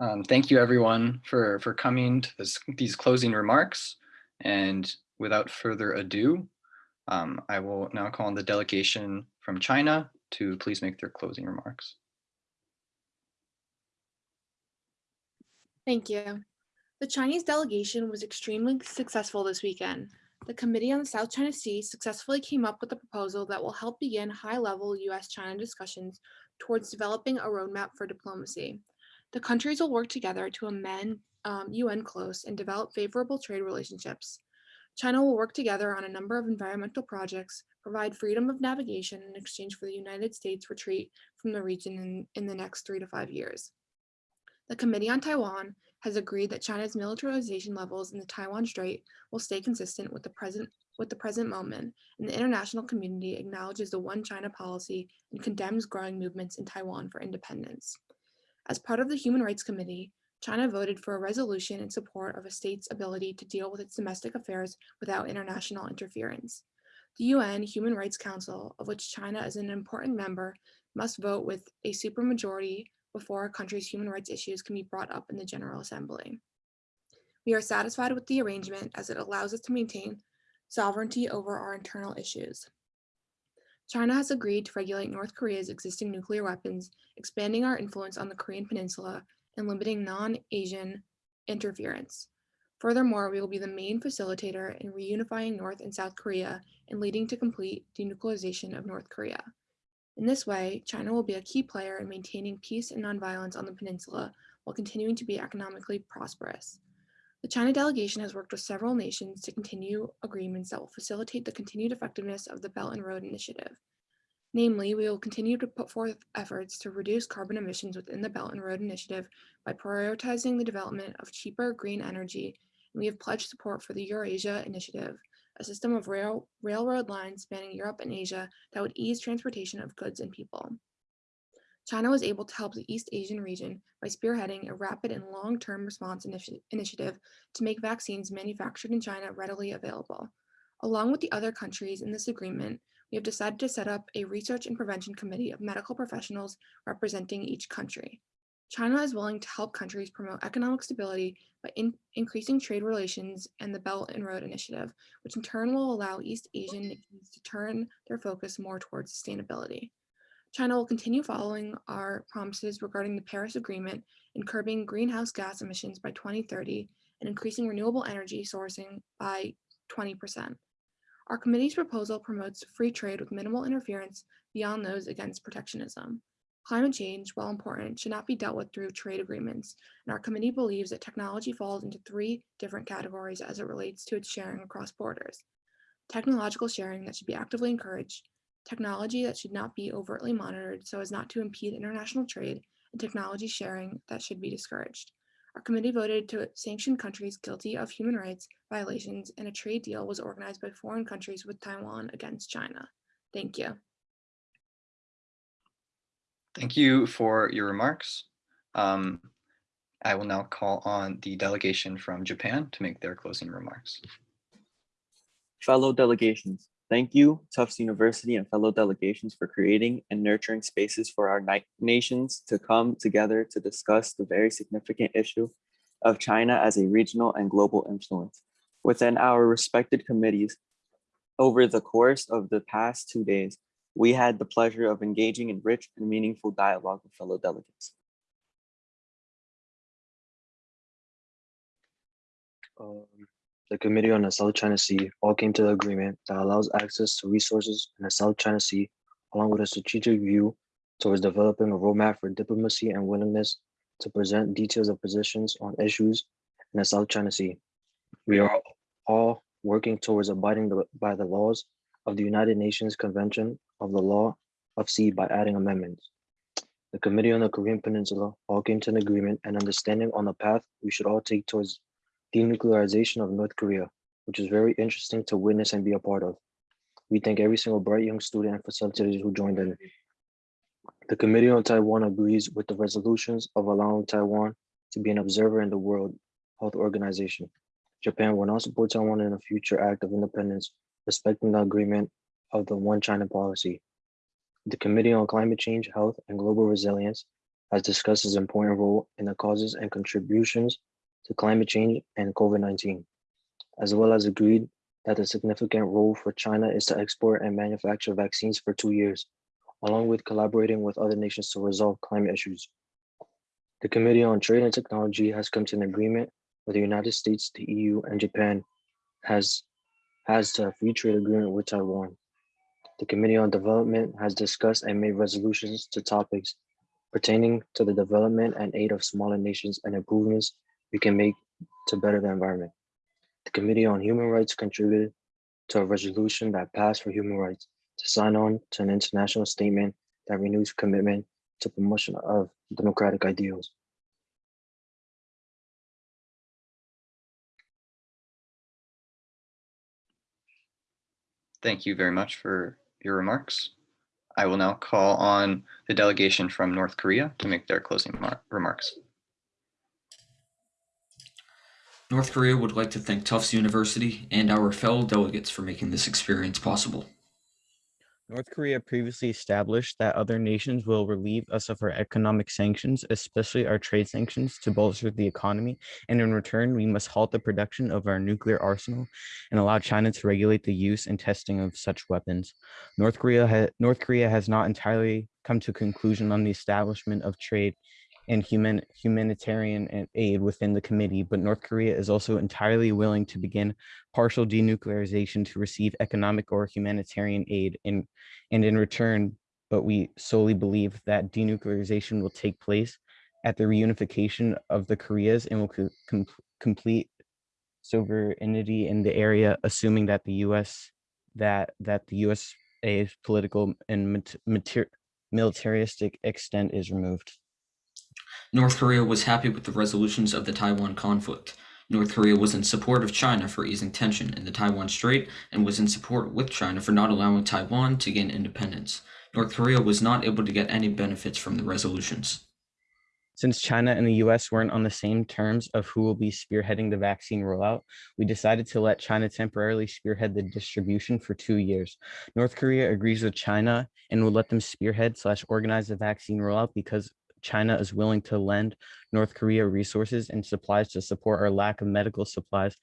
Um, thank you everyone for, for coming to this, these closing remarks. And without further ado, um, I will now call on the delegation from China to please make their closing remarks. Thank you. The Chinese delegation was extremely successful this weekend. The Committee on the South China Sea successfully came up with a proposal that will help begin high-level US-China discussions towards developing a roadmap for diplomacy. The countries will work together to amend um, UNCLOS and develop favorable trade relationships. China will work together on a number of environmental projects, provide freedom of navigation in exchange for the United States retreat from the region in, in the next three to five years. The Committee on Taiwan has agreed that China's militarization levels in the Taiwan Strait will stay consistent with the present with the present moment, and the international community acknowledges the one China policy and condemns growing movements in Taiwan for independence. As part of the Human Rights Committee, China voted for a resolution in support of a state's ability to deal with its domestic affairs without international interference. The UN Human Rights Council, of which China is an important member, must vote with a supermajority before a country's human rights issues can be brought up in the General Assembly. We are satisfied with the arrangement as it allows us to maintain sovereignty over our internal issues. China has agreed to regulate North Korea's existing nuclear weapons, expanding our influence on the Korean peninsula and limiting non-Asian interference. Furthermore, we will be the main facilitator in reunifying North and South Korea and leading to complete denuclearization of North Korea. In this way, China will be a key player in maintaining peace and nonviolence on the peninsula while continuing to be economically prosperous. The China delegation has worked with several nations to continue agreements that will facilitate the continued effectiveness of the Belt and Road Initiative. Namely, we will continue to put forth efforts to reduce carbon emissions within the Belt and Road Initiative by prioritizing the development of cheaper green energy, and we have pledged support for the Eurasia Initiative, a system of rail, railroad lines spanning Europe and Asia that would ease transportation of goods and people. China was able to help the East Asian region by spearheading a rapid and long-term response initi initiative to make vaccines manufactured in China readily available. Along with the other countries in this agreement, we have decided to set up a research and prevention committee of medical professionals representing each country. China is willing to help countries promote economic stability by in increasing trade relations and the Belt and Road Initiative, which in turn will allow East Asian nations to turn their focus more towards sustainability. China will continue following our promises regarding the Paris Agreement and curbing greenhouse gas emissions by 2030 and increasing renewable energy sourcing by 20%. Our committee's proposal promotes free trade with minimal interference beyond those against protectionism. Climate change, while important, should not be dealt with through trade agreements, and our committee believes that technology falls into three different categories as it relates to its sharing across borders. Technological sharing that should be actively encouraged, technology that should not be overtly monitored so as not to impede international trade, and technology sharing that should be discouraged. Our committee voted to sanction countries guilty of human rights violations and a trade deal was organized by foreign countries with Taiwan against China. Thank you. Thank you for your remarks. Um, I will now call on the delegation from Japan to make their closing remarks. Fellow delegations, thank you Tufts University and fellow delegations for creating and nurturing spaces for our nations to come together to discuss the very significant issue of China as a regional and global influence. Within our respected committees, over the course of the past two days, we had the pleasure of engaging in rich and meaningful dialogue with fellow delegates. Um, the Committee on the South China Sea all came to the agreement that allows access to resources in the South China Sea, along with a strategic view towards developing a roadmap for diplomacy and willingness to present details of positions on issues in the South China Sea. We are all working towards abiding the, by the laws of the United Nations Convention of the Law of Sea by adding amendments. The Committee on the Korean Peninsula all came to an agreement and understanding on the path we should all take towards denuclearization of North Korea, which is very interesting to witness and be a part of. We thank every single bright young student and facilitators who joined in. The Committee on Taiwan agrees with the resolutions of allowing Taiwan to be an observer in the World Health Organization. Japan will not support Taiwan in a future act of independence respecting the agreement of the One China policy. The Committee on Climate Change, Health, and Global Resilience has discussed its important role in the causes and contributions to climate change and COVID-19, as well as agreed that a significant role for China is to export and manufacture vaccines for two years, along with collaborating with other nations to resolve climate issues. The Committee on Trade and Technology has come to an agreement with the United States, the EU, and Japan has has a free trade agreement with Taiwan. The Committee on Development has discussed and made resolutions to topics pertaining to the development and aid of smaller nations and improvements we can make to better the environment. The Committee on Human Rights contributed to a resolution that passed for human rights to sign on to an international statement that renews commitment to promotion of democratic ideals. Thank you very much for your remarks. I will now call on the delegation from North Korea to make their closing remarks. North Korea would like to thank Tufts University and our fellow delegates for making this experience possible. North Korea previously established that other nations will relieve us of our economic sanctions, especially our trade sanctions, to bolster the economy. And in return, we must halt the production of our nuclear arsenal and allow China to regulate the use and testing of such weapons. North Korea, North Korea has not entirely come to a conclusion on the establishment of trade and human humanitarian eh, aid within the committee, but North Korea is also entirely willing to begin partial denuclearization to receive economic or humanitarian aid in and in return, but we solely believe that denuclearization will take place at the reunification of the Koreas and will co- com- complete sovereignty in the area, assuming that the U.S. that that the U.S.'s political and mat- mater- militaristic extent is removed. North Korea was happy with the resolutions of the Taiwan conflict. North Korea was in support of China for easing tension in the Taiwan Strait and was in support with China for not allowing Taiwan to gain independence. North Korea was not able to get any benefits from the resolutions. Since China and the US weren't on the same terms of who will be spearheading the vaccine rollout, we decided to let China temporarily spearhead the distribution for two years. North Korea agrees with China and will let them spearhead slash organize the vaccine rollout because China is willing to lend North Korea resources and supplies to support our lack of medical supplies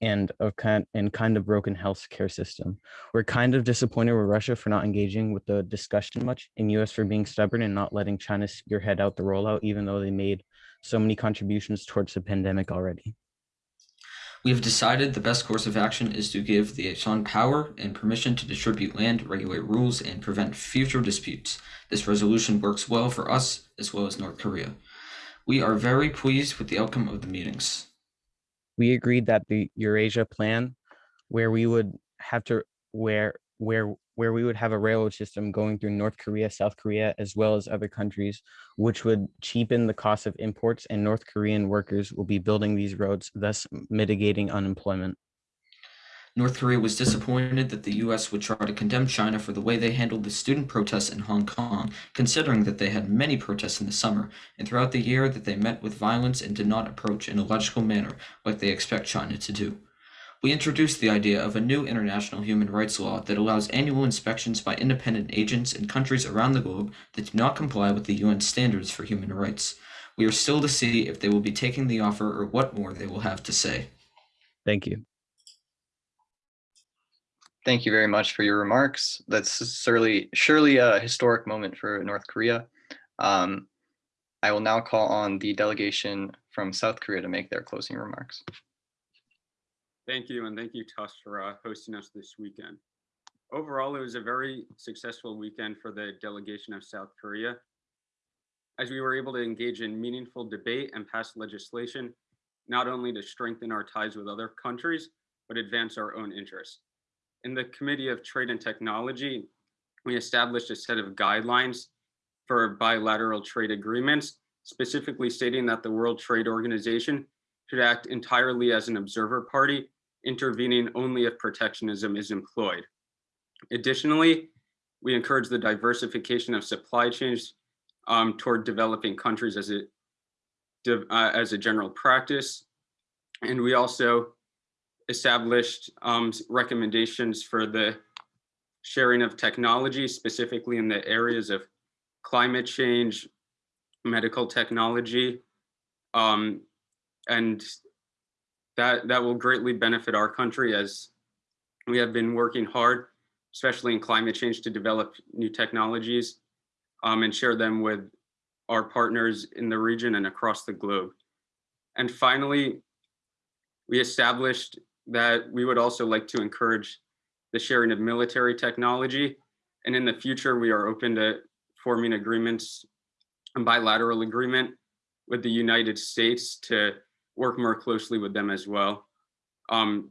and of kind and kind of broken healthcare system. We're kind of disappointed with Russia for not engaging with the discussion much, and US for being stubborn and not letting China spearhead out the rollout, even though they made so many contributions towards the pandemic already. We have decided the best course of action is to give the ASEAN power and permission to distribute land, regulate rules, and prevent future disputes. This resolution works well for us as well as North Korea. We are very pleased with the outcome of the meetings. We agreed that the Eurasia plan, where we would have to where where where we would have a railroad system going through North Korea, South Korea, as well as other countries, which would cheapen the cost of imports and North Korean workers will be building these roads, thus mitigating unemployment. North Korea was disappointed that the US would try to condemn China for the way they handled the student protests in Hong Kong, considering that they had many protests in the summer and throughout the year that they met with violence and did not approach in a logical manner like they expect China to do. We introduced the idea of a new international human rights law that allows annual inspections by independent agents in countries around the globe that do not comply with the UN standards for human rights. We are still to see if they will be taking the offer or what more they will have to say. Thank you. Thank you very much for your remarks. That's surely surely a historic moment for North Korea. Um, I will now call on the delegation from South Korea to make their closing remarks. Thank you, and thank you, Tufts, for uh, hosting us this weekend. Overall, it was a very successful weekend for the delegation of South Korea, as we were able to engage in meaningful debate and pass legislation, not only to strengthen our ties with other countries, but advance our own interests. In the Committee of Trade and Technology, we established a set of guidelines for bilateral trade agreements, specifically stating that the World Trade Organization should act entirely as an observer party, intervening only if protectionism is employed. Additionally, we encourage the diversification of supply chains um, toward developing countries as a, uh, as a general practice. And we also established um, recommendations for the sharing of technology, specifically in the areas of climate change, medical technology. Um, and that, that will greatly benefit our country as we have been working hard, especially in climate change, to develop new technologies um, and share them with our partners in the region and across the globe. And finally, we established that we would also like to encourage the sharing of military technology. And in the future, we are open to forming agreements, a bilateral agreement with the United States to work more closely with them as well, um,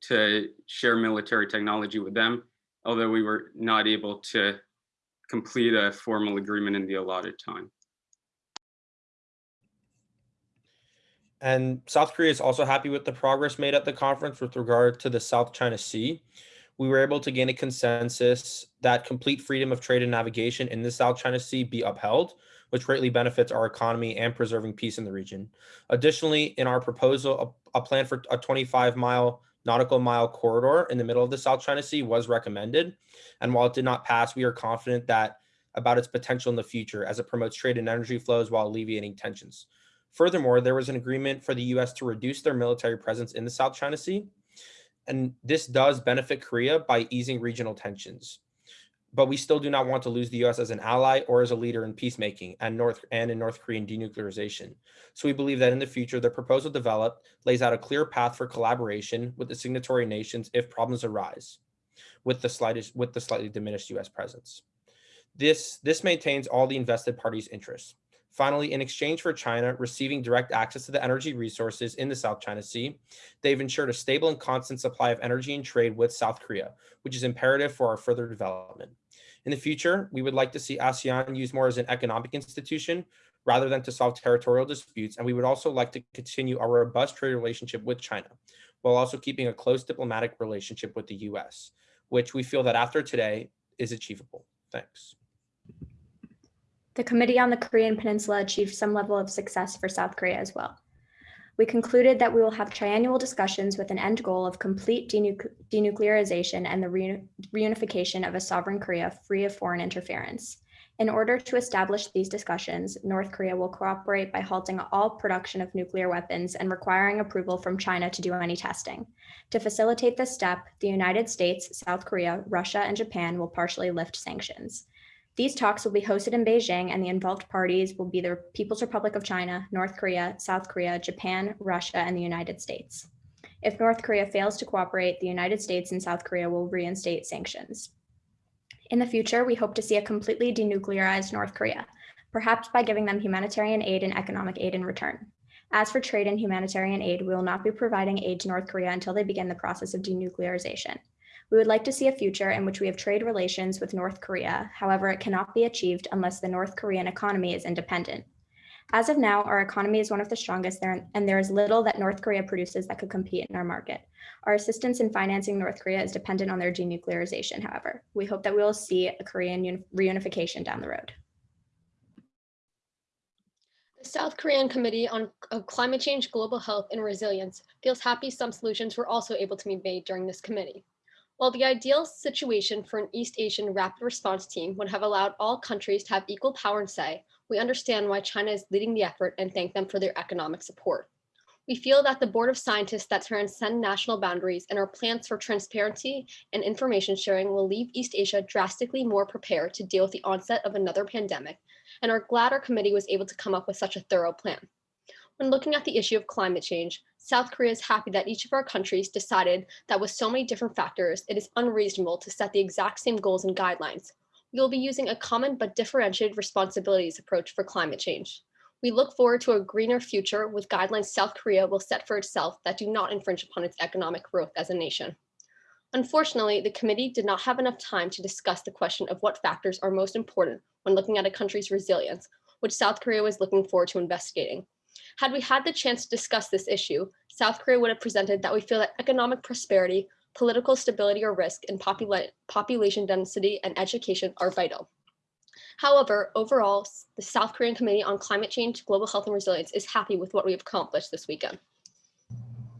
to share military technology with them, although we were not able to complete a formal agreement in the allotted time. And South Korea is also happy with the progress made at the conference with regard to the South China Sea. We were able to gain a consensus that complete freedom of trade and navigation in the South China Sea be upheld, which greatly benefits our economy and preserving peace in the region. Additionally, in our proposal, a, a plan for a 25 mile nautical mile corridor in the middle of the South China Sea was recommended. And while it did not pass, we are confident that about its potential in the future as it promotes trade and energy flows while alleviating tensions. Furthermore, there was an agreement for the US to reduce their military presence in the South China Sea. And this does benefit Korea by easing regional tensions. But we still do not want to lose the US as an ally or as a leader in peacemaking and North and in North Korean denuclearization. So we believe that in the future, the proposal developed lays out a clear path for collaboration with the signatory nations if problems arise with the slightest with the slightly diminished US presence. This, this maintains all the invested parties' interests. Finally, in exchange for China receiving direct access to the energy resources in the South China Sea, they've ensured a stable and constant supply of energy and trade with South Korea, which is imperative for our further development. In the future, we would like to see ASEAN used more as an economic institution rather than to solve territorial disputes, and we would also like to continue our robust trade relationship with China, while also keeping a close diplomatic relationship with the US, which we feel that after today is achievable. Thanks. The Committee on the Korean Peninsula achieved some level of success for South Korea as well. We concluded that we will have triannual discussions with an end goal of complete denuc denuclearization and the re reunification of a sovereign Korea free of foreign interference. In order to establish these discussions, North Korea will cooperate by halting all production of nuclear weapons and requiring approval from China to do any testing. To facilitate this step, the United States, South Korea, Russia, and Japan will partially lift sanctions. These talks will be hosted in Beijing and the involved parties will be the People's Republic of China, North Korea, South Korea, Japan, Russia, and the United States. If North Korea fails to cooperate, the United States and South Korea will reinstate sanctions. In the future, we hope to see a completely denuclearized North Korea, perhaps by giving them humanitarian aid and economic aid in return. As for trade and humanitarian aid, we will not be providing aid to North Korea until they begin the process of denuclearization. We would like to see a future in which we have trade relations with North Korea. However, it cannot be achieved unless the North Korean economy is independent. As of now, our economy is one of the strongest there, and there is little that North Korea produces that could compete in our market. Our assistance in financing North Korea is dependent on their denuclearization, however. We hope that we will see a Korean reunification down the road. The South Korean Committee on Climate Change, Global Health, and Resilience feels happy some solutions were also able to be made during this committee. While the ideal situation for an East Asian rapid response team would have allowed all countries to have equal power and say, we understand why China is leading the effort and thank them for their economic support. We feel that the board of scientists that transcend national boundaries and our plans for transparency and information sharing will leave East Asia drastically more prepared to deal with the onset of another pandemic, and are glad our committee was able to come up with such a thorough plan. When looking at the issue of climate change, South Korea is happy that each of our countries decided that with so many different factors, it is unreasonable to set the exact same goals and guidelines. We will be using a common but differentiated responsibilities approach for climate change. We look forward to a greener future with guidelines South Korea will set for itself that do not infringe upon its economic growth as a nation. Unfortunately, the committee did not have enough time to discuss the question of what factors are most important when looking at a country's resilience, which South Korea was looking forward to investigating. Had we had the chance to discuss this issue, South Korea would have presented that we feel that economic prosperity, political stability or risk, and popula population density and education are vital. However, overall, the South Korean Committee on Climate Change, Global Health and Resilience is happy with what we have accomplished this weekend.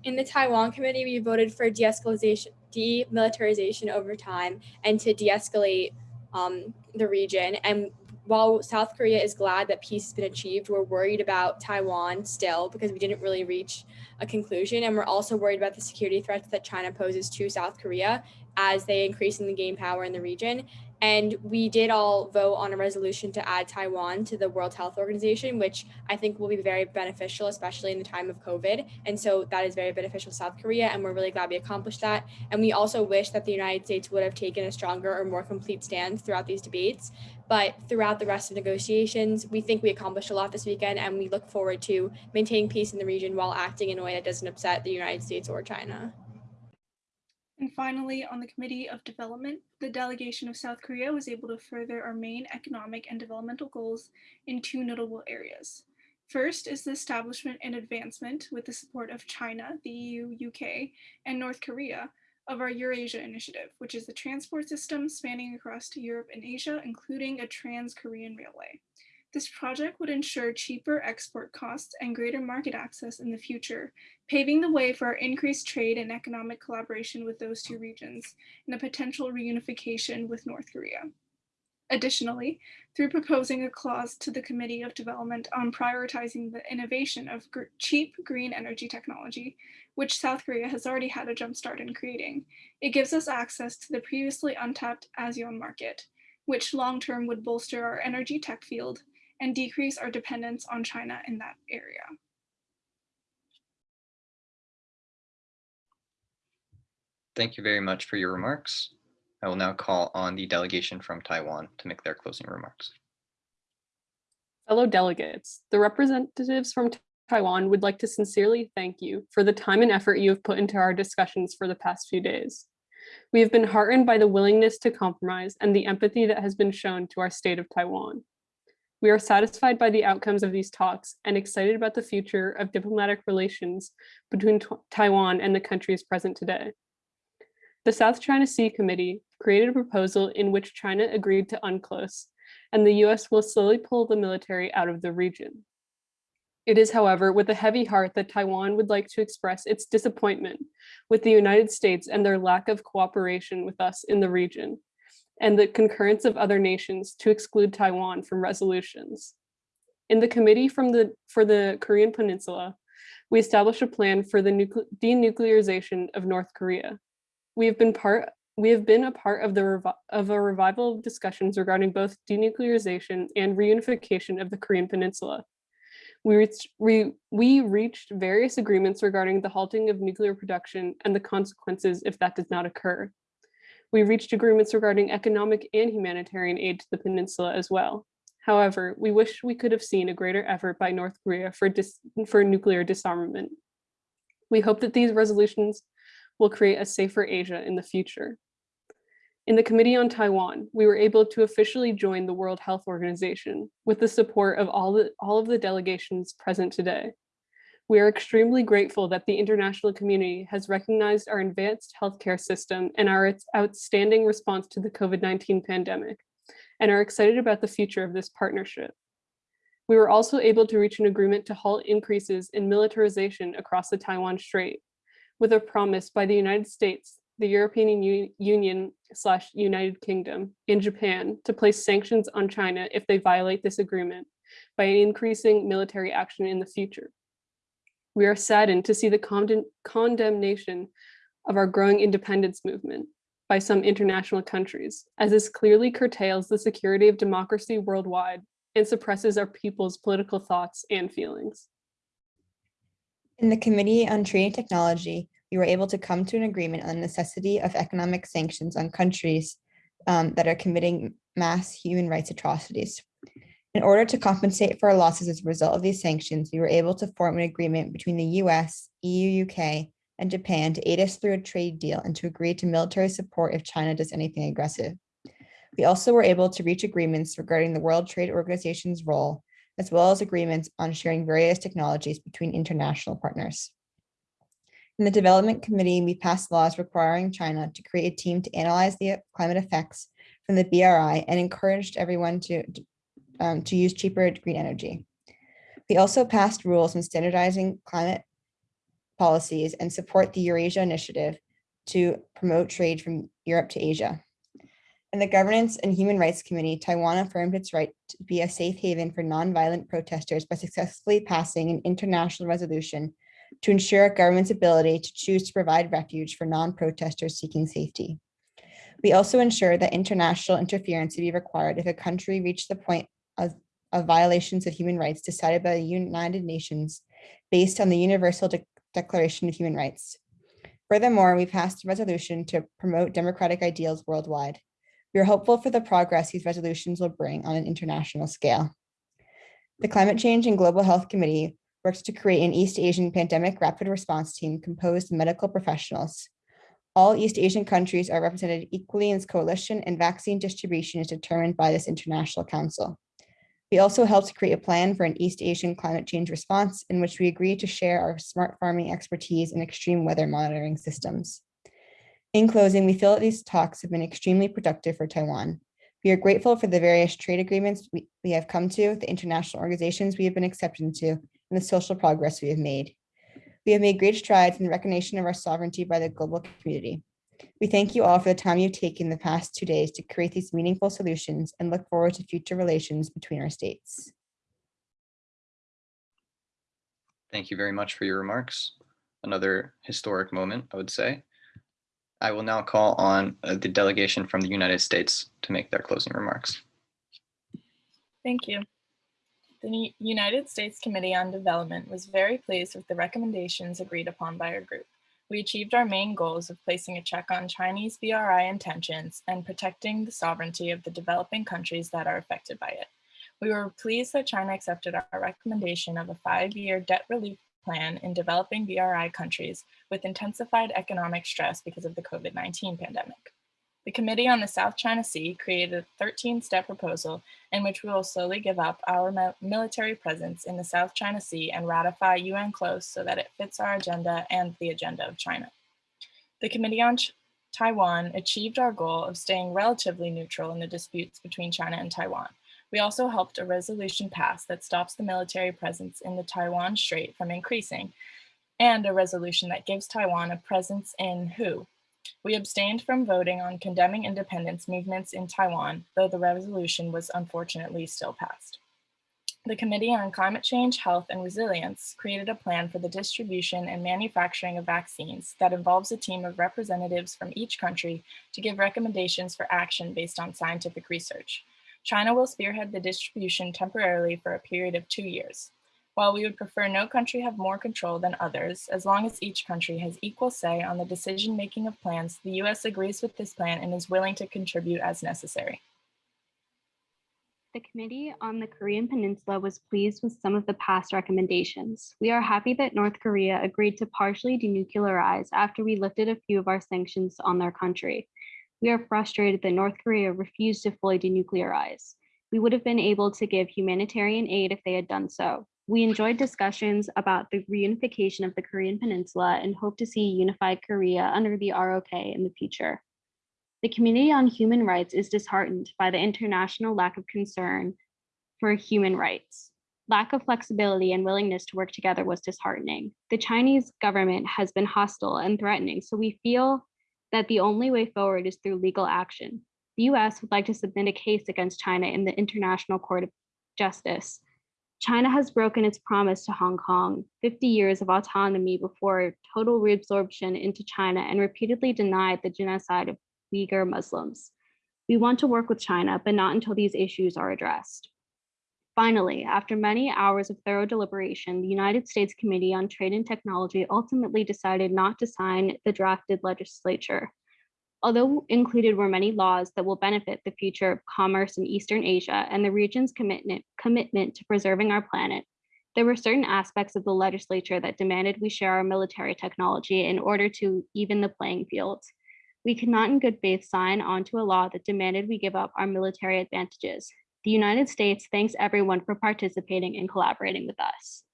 In the Taiwan Committee, we voted for de-escalation, demilitarization over time and to de-escalate um, the region. And while South Korea is glad that peace has been achieved, we're worried about Taiwan still because we didn't really reach a conclusion. And we're also worried about the security threats that China poses to South Korea as they increasingly gain power in the region. And we did all vote on a resolution to add Taiwan to the World Health Organization, which I think will be very beneficial, especially in the time of COVID. And so that is very beneficial to South Korea. And we're really glad we accomplished that. And we also wish that the United States would have taken a stronger or more complete stand throughout these debates. But throughout the rest of negotiations, we think we accomplished a lot this weekend. And we look forward to maintaining peace in the region while acting in a way that doesn't upset the United States or China. And finally, on the Committee of Development, the delegation of South Korea was able to further our main economic and developmental goals in two notable areas. First is the establishment and advancement with the support of China, the EU, UK, and North Korea of our Eurasia Initiative, which is the transport system spanning across to Europe and Asia, including a trans-Korean railway. This project would ensure cheaper export costs and greater market access in the future, paving the way for increased trade and economic collaboration with those two regions and a potential reunification with North Korea. Additionally, through proposing a clause to the Committee of Development on prioritizing the innovation of gr cheap green energy technology, which South Korea has already had a jumpstart in creating, it gives us access to the previously untapped ASEAN market, which long-term would bolster our energy tech field and decrease our dependence on China in that area. Thank you very much for your remarks. I will now call on the delegation from Taiwan to make their closing remarks. Fellow delegates, the representatives from Taiwan would like to sincerely thank you for the time and effort you have put into our discussions for the past few days. We have been heartened by the willingness to compromise and the empathy that has been shown to our state of Taiwan. We are satisfied by the outcomes of these talks and excited about the future of diplomatic relations between Taiwan and the countries present today. The South China Sea Committee created a proposal in which China agreed to UNCLOS, and the US will slowly pull the military out of the region. It is, however, with a heavy heart that Taiwan would like to express its disappointment with the United States and their lack of cooperation with us in the region, and the concurrence of other nations to exclude Taiwan from resolutions. In the Committee from the, for the Korean Peninsula, we established a plan for the denuclearization of North Korea. We have been part we have been a part of the of a revival of discussions regarding both denuclearization and reunification of the Korean Peninsula. We reached, we, we reached various agreements regarding the halting of nuclear production and the consequences if that does not occur. We reached agreements regarding economic and humanitarian aid to the peninsula as well. However, we wish we could have seen a greater effort by North Korea for, for nuclear disarmament. We hope that these resolutions will create a safer Asia in the future. In the Committee on Taiwan, we were able to officially join the World Health Organization with the support of all, the, all of the delegations present today. We are extremely grateful that the international community has recognized our advanced healthcare system and our outstanding response to the COVID-19 pandemic, and are excited about the future of this partnership. We were also able to reach an agreement to halt increases in militarization across the Taiwan Strait, with a promise by the United States the European Union slash United Kingdom and Japan to place sanctions on China if they violate this agreement by increasing military action in the future. We are saddened to see the condemn condemnation of our growing independence movement by some international countries, as this clearly curtails the security of democracy worldwide and suppresses our people's political thoughts and feelings. In the Committee on Trade and Technology, we were able to come to an agreement on the necessity of economic sanctions on countries um, that are committing mass human rights atrocities. In order to compensate for our losses as a result of these sanctions, we were able to form an agreement between the US, EU, UK, and Japan to aid us through a trade deal and to agree to military support if China does anything aggressive. We also were able to reach agreements regarding the World Trade Organization's role, as well as agreements on sharing various technologies between international partners. In the Development Committee, we passed laws requiring China to create a team to analyze the climate effects from the BRI and encouraged everyone to, um, to use cheaper green energy. We also passed rules on standardizing climate policies and support the Eurasia Initiative to promote trade from Europe to Asia. In the Governance and Human Rights Committee, Taiwan affirmed its right to be a safe haven for nonviolent protesters by successfully passing an international resolution to ensure a government's ability to choose to provide refuge for non-protesters seeking safety. We also ensured that international interference would be required if a country reached the point of, of violations of human rights decided by the United Nations based on the Universal De- Declaration of Human Rights. Furthermore, we passed a resolution to promote democratic ideals worldwide. We are hopeful for the progress these resolutions will bring on an international scale. The Climate Change and Global Health Committee works to create an East Asian pandemic rapid response team composed of medical professionals. All East Asian countries are represented equally in this coalition and vaccine distribution is determined by this international council. We also helped create a plan for an East Asian climate change response in which we agreed to share our smart farming expertise and extreme weather monitoring systems. In closing, we feel that these talks have been extremely productive for Taiwan. We are grateful for the various trade agreements we, we have come to, the international organizations we have been accepted into, and the social progress we have made. We have made great strides in the recognition of our sovereignty by the global community. We thank you all for the time you've taken the past two days to create these meaningful solutions and look forward to future relations between our states. Thank you very much for your remarks. Another historic moment, I would say. I will now call on uh, the delegation from the United States to make their closing remarks. Thank you. The United States Committee on Development was very pleased with the recommendations agreed upon by our group. We achieved our main goals of placing a check on Chinese BRI intentions and protecting the sovereignty of the developing countries that are affected by it. We were pleased that China accepted our recommendation of a five-year debt relief plan in developing BRI countries with intensified economic stress because of the COVID-19 pandemic. The Committee on the South China Sea created a 13-step proposal in which we will slowly give up our military presence in the South China Sea and ratify UNCLOS so that it fits our agenda and the agenda of China. The Committee on Ch- Taiwan achieved our goal of staying relatively neutral in the disputes between China and Taiwan. We also helped a resolution pass that stops the military presence in the Taiwan Strait from increasing, and a resolution that gives Taiwan a presence in WHO. We abstained from voting on condemning independence movements in Taiwan, though the resolution was unfortunately still passed. The Committee on Climate Change, Health, and Resilience created a plan for the distribution and manufacturing of vaccines that involves a team of representatives from each country to give recommendations for action based on scientific research. China will spearhead the distribution temporarily for a period of two years. While we would prefer no country have more control than others, as long as each country has equal say on the decision making of plans, the US agrees with this plan and is willing to contribute as necessary. The Committee on the Korean Peninsula was pleased with some of the past recommendations. We are happy that North Korea agreed to partially denuclearize after we lifted a few of our sanctions on their country. We are frustrated that North Korea refused to fully denuclearize. We would have been able to give humanitarian aid if they had done so. We enjoyed discussions about the reunification of the Korean Peninsula and hope to see unified Korea under the ROK in the future. The community on Human Rights is disheartened by the international lack of concern for human rights. Lack of flexibility and willingness to work together was disheartening. The Chinese government has been hostile and threatening, so we feel that the only way forward is through legal action. The US would like to submit a case against China in the International Court of Justice. China has broken its promise to Hong Kong, 50 years of autonomy before total reabsorption into China, and repeatedly denied the genocide of Uyghur Muslims. We want to work with China, but not until these issues are addressed. Finally, after many hours of thorough deliberation, the United States Committee on Trade and Technology ultimately decided not to sign the drafted legislature. Although included were many laws that will benefit the future of commerce in Eastern Asia and the region's commitment, commitment to preserving our planet, there were certain aspects of the legislature that demanded we share our military technology in order to even the playing field. We could not in good faith sign onto a law that demanded we give up our military advantages. The United States thanks everyone for participating and collaborating with us.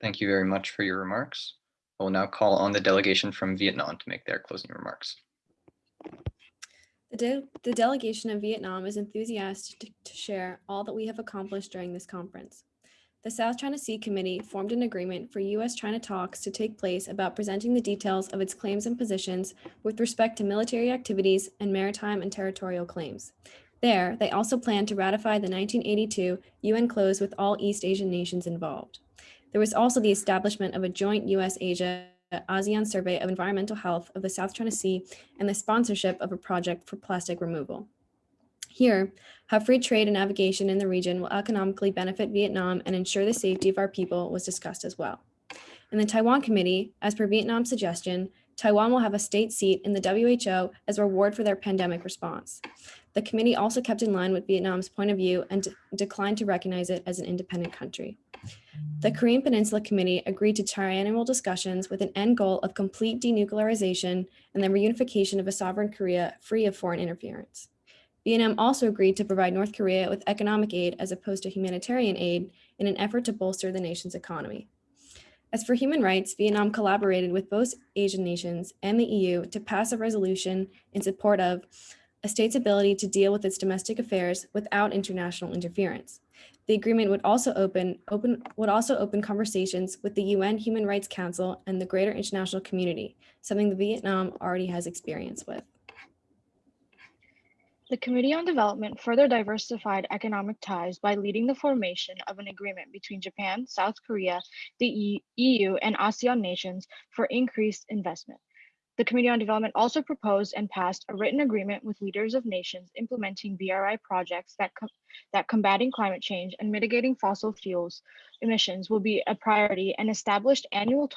Thank you very much for your remarks. I will now call on the delegation from Vietnam to make their closing remarks. The, de- the delegation of Vietnam is enthusiastic to, to share all that we have accomplished during this conference. the South China Sea Committee formed an agreement for U.S.-China talks to take place about presenting the details of its claims and positions with respect to military activities and maritime and territorial claims. There, they also plan to ratify the 1982 UNCLOS with all East Asian nations involved. There was also the establishment of a joint US-Asia ASEAN survey of environmental health of the South China Sea and the sponsorship of a project for plastic removal. Here, how free trade and navigation in the region will economically benefit Vietnam and ensure the safety of our people was discussed as well. In the Taiwan Committee, as per Vietnam's suggestion, Taiwan will have a state seat in the WHO as a reward for their pandemic response. The committee also kept in line with Vietnam's point of view and declined to recognize it as an independent country. The Korean Peninsula Committee agreed to triannual discussions with an end goal of complete denuclearization and the reunification of a sovereign Korea free of foreign interference. Vietnam also agreed to provide North Korea with economic aid as opposed to humanitarian aid in an effort to bolster the nation's economy. As for human rights, Vietnam collaborated with both Asian nations and the EU to pass a resolution in support of a state's ability to deal with its domestic affairs without international interference. The agreement would also open, open would also open conversations with the UN Human Rights Council and the greater international community, something that Vietnam already has experience with. The Committee on Development further diversified economic ties by leading the formation of an agreement between Japan, South Korea, the EU, and ASEAN nations for increased investment. The Committee on Development also proposed and passed a written agreement with leaders of nations implementing BRI projects that, com- that combating climate change and mitigating fossil fuels emissions will be a priority and established annual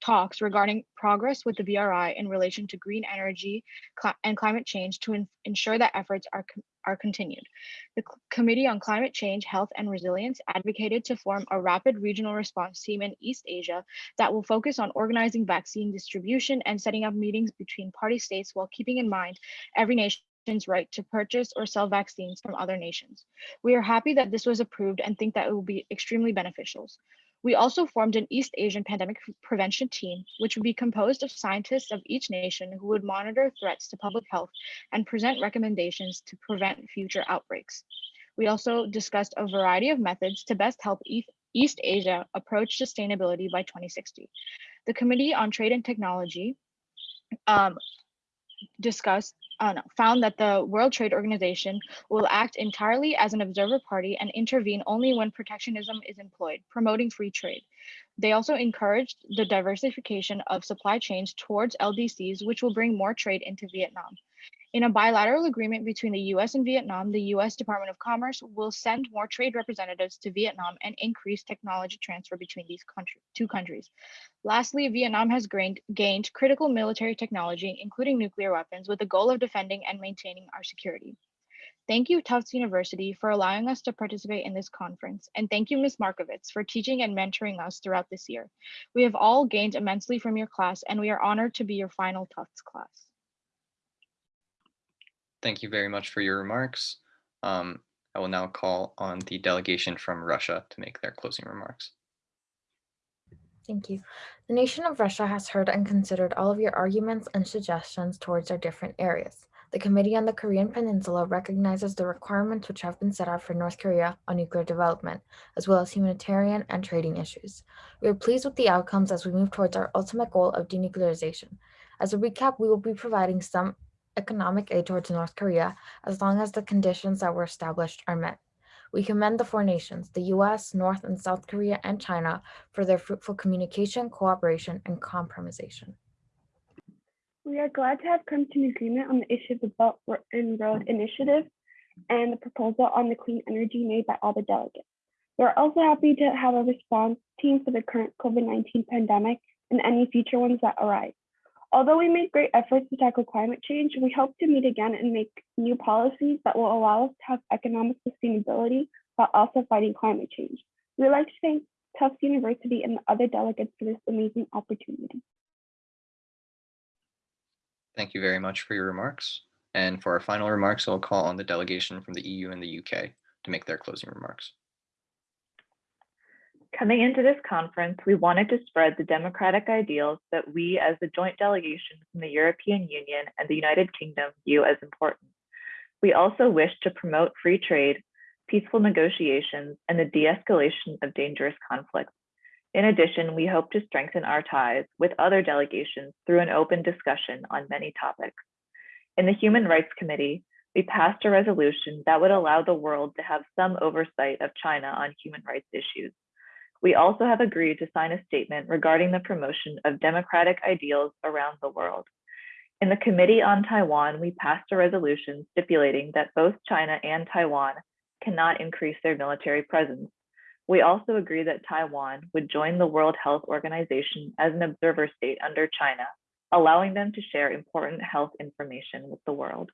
talks regarding progress with the BRI in relation to green energy and climate change to ensure that efforts are, are continued. The Committee on Climate Change, Health and Resilience advocated to form a rapid regional response team in East Asia that will focus on organizing vaccine distribution and setting up meetings between party states while keeping in mind every nation's right to purchase or sell vaccines from other nations. We are happy that this was approved and think that it will be extremely beneficial. We also formed an East Asian pandemic prevention team, which would be composed of scientists of each nation who would monitor threats to public health and present recommendations to prevent future outbreaks. We also discussed a variety of methods to best help East Asia approach sustainability by 2060. The Committee on Trade and Technology um, discussed, uh, no, found that the World Trade Organization will act entirely as an observer party and intervene only when protectionism is employed, promoting free trade. They also encouraged the diversification of supply chains towards LDCs, which will bring more trade into Vietnam. In a bilateral agreement between the US and Vietnam, the US Department of Commerce will send more trade representatives to Vietnam and increase technology transfer between these country, two countries. Lastly, Vietnam has gained, gained critical military technology, including nuclear weapons, with the goal of defending and maintaining our security. Thank you, Tufts University, for allowing us to participate in this conference. And thank you, Ms. Markovits, for teaching and mentoring us throughout this year. We have all gained immensely from your class, and we are honored to be your final Tufts class. Thank you very much for your remarks. Um, I will now call on the delegation from Russia to make their closing remarks. Thank you. The nation of Russia has heard and considered all of your arguments and suggestions towards our different areas. The Committee on the Korean Peninsula recognizes the requirements which have been set out for North Korea on nuclear development, as well as humanitarian and trading issues. We are pleased with the outcomes as we move towards our ultimate goal of denuclearization. As a recap, we will be providing some economic aid towards North Korea as long as the conditions that were established are met. We commend the four nations, the US, North and South Korea, and China, for their fruitful communication, cooperation, and compromisation. We are glad to have come to an agreement on the issue of the Belt and Road Initiative and the proposal on the clean energy made by all the delegates. We're also happy to have a response team for the current COVID-19 pandemic and any future ones that arise. Although we made great efforts to tackle climate change, we hope to meet again and make new policies that will allow us to have economic sustainability while also fighting climate change. We'd like to thank Tufts University and the other delegates for this amazing opportunity. Thank you very much for your remarks. And for our final remarks, I'll call on the delegation from the EU and the UK to make their closing remarks. Coming into this conference, we wanted to spread the democratic ideals that we as the joint delegation from the European Union and the United Kingdom view as important. We also wish to promote free trade, peaceful negotiations, and the de-escalation of dangerous conflicts. In addition, we hope to strengthen our ties with other delegations through an open discussion on many topics. In the Human Rights Committee, we passed a resolution that would allow the world to have some oversight of China on human rights issues. We also have agreed to sign a statement regarding the promotion of democratic ideals around the world. In the Committee on Taiwan, we passed a resolution stipulating that both China and Taiwan cannot increase their military presence. We also agree that Taiwan would join the World Health Organization as an observer state under China, allowing them to share important health information with the world.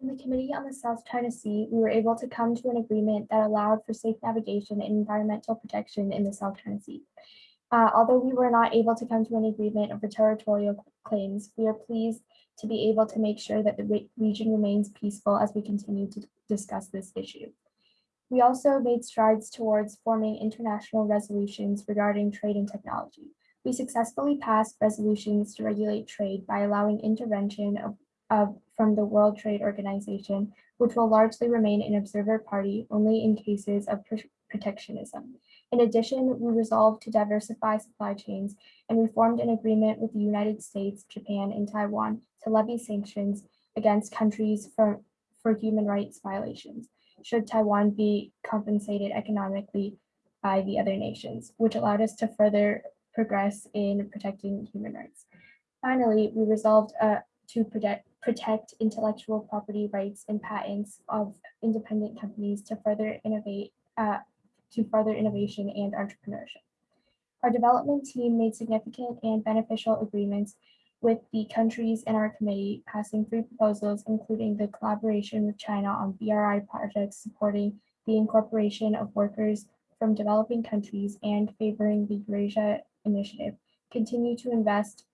In the Committee on the South China Sea, we were able to come to an agreement that allowed for safe navigation and environmental protection in the South China Sea. Uh, although we were not able to come to an agreement over territorial claims, we are pleased to be able to make sure that the re region remains peaceful as we continue to discuss this issue. We also made strides towards forming international resolutions regarding trade and technology. We successfully passed resolutions to regulate trade by allowing intervention of, of from the World Trade Organization, which will largely remain an observer party only in cases of protectionism. In addition, we resolved to diversify supply chains and we formed an agreement with the United States, Japan, and Taiwan to levy sanctions against countries for, for human rights violations, should Taiwan be compensated economically by the other nations, which allowed us to further progress in protecting human rights. Finally, we resolved uh, to protect, protect intellectual property rights and patents of independent companies to further innovate, uh, to further innovation and entrepreneurship. Our development team made significant and beneficial agreements with the countries in our committee, passing three proposals, including the collaboration with China on BRI projects supporting the incorporation of workers from developing countries and favoring the Eurasia Initiative, continue to invest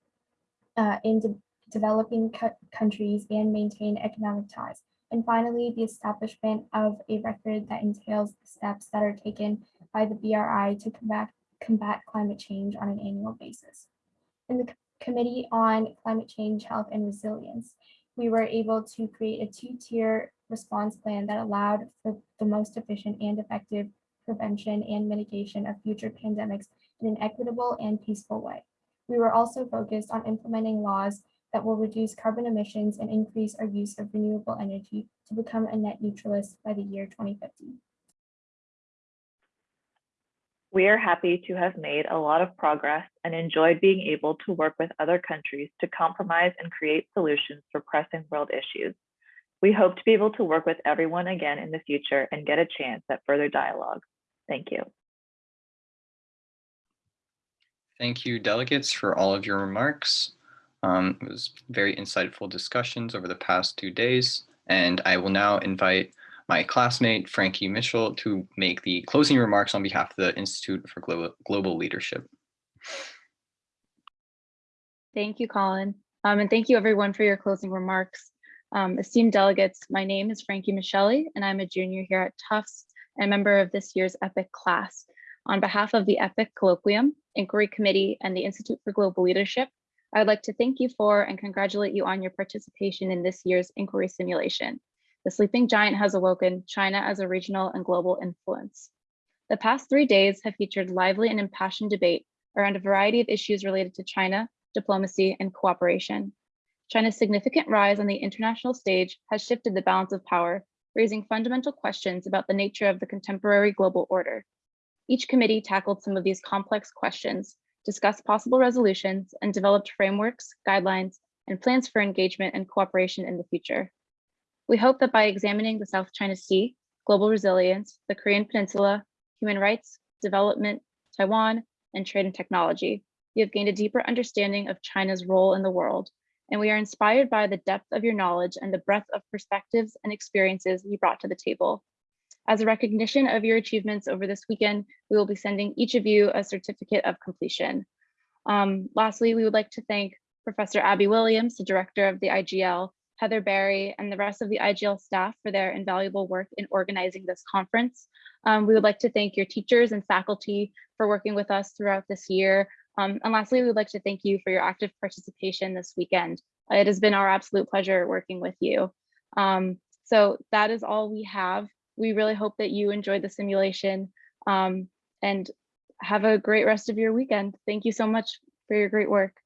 uh, in developing countries and maintain economic ties. And finally, the establishment of a record that entails the steps that are taken by the BRI to combat, combat climate change on an annual basis. In the Committee on Climate Change, Health, and Resilience, we were able to create a two-tier response plan that allowed for the most efficient and effective prevention and mitigation of future pandemics in an equitable and peaceful way. We were also focused on implementing laws that will reduce carbon emissions and increase our use of renewable energy to become a net neutralist by the year 2050. We are happy to have made a lot of progress and enjoyed being able to work with other countries to compromise and create solutions for pressing world issues. We hope to be able to work with everyone again in the future and get a chance at further dialogue. Thank you. Thank you, delegates, for all of your remarks. Um, it was very insightful discussions over the past two days, and I will now invite my classmate, Frankie Mitchell, to make the closing remarks on behalf of the Institute for Global, Global Leadership. Thank you, Colin. Um, and thank you everyone for your closing remarks. Um, esteemed delegates, my name is Frankie Michelli, and I'm a junior here at Tufts and a member of this year's EPIIC class. On behalf of the EPIIC Colloquium, Inquiry Committee, and the Institute for Global Leadership, I'd like to thank you for and congratulate you on your participation in this year's inquiry simulation. The sleeping giant has awoken China as a regional and global influence. The past three days have featured lively and impassioned debate around a variety of issues related to China, diplomacy, and cooperation. China's significant rise on the international stage has shifted the balance of power, raising fundamental questions about the nature of the contemporary global order. Each committee tackled some of these complex questions, discussed possible resolutions, and developed frameworks, guidelines, and plans for engagement and cooperation in the future. We hope that by examining the South China Sea, global resilience, the Korean Peninsula, human rights, development, Taiwan, and trade and technology, you have gained a deeper understanding of China's role in the world, and we are inspired by the depth of your knowledge and the breadth of perspectives and experiences you brought to the table. As a recognition of your achievements over this weekend, we will be sending each of you a certificate of completion. Um, lastly, we would like to thank Professor Abi Williams, the director of the IGL, Heather Barry, and the rest of the IGL staff for their invaluable work in organizing this conference. Um, we would like to thank your teachers and faculty for working with us throughout this year. Um, and lastly, we would like to thank you for your active participation this weekend. It has been our absolute pleasure working with you. Um, So that is all we have. We really hope that you enjoyed the simulation um, and have a great rest of your weekend. Thank you so much for your great work.